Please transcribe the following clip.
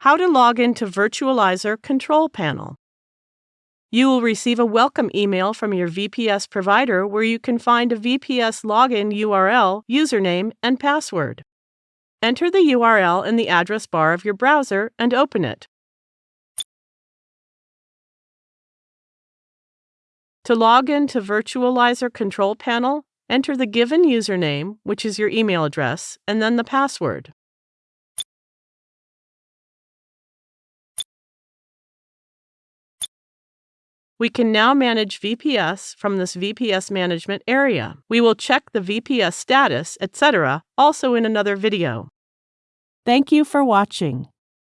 How to log into Virtualizor Control Panel. You will receive a welcome email from your VPS provider where you can find a VPS login URL, username, and password. Enter the URL in the address bar of your browser and open it. To log into Virtualizor Control Panel, enter the given username, which is your email address, and then the password. We can now manage VPS from this VPS management area. We will check the VPS status, etc., also in another video. Thank you for watching.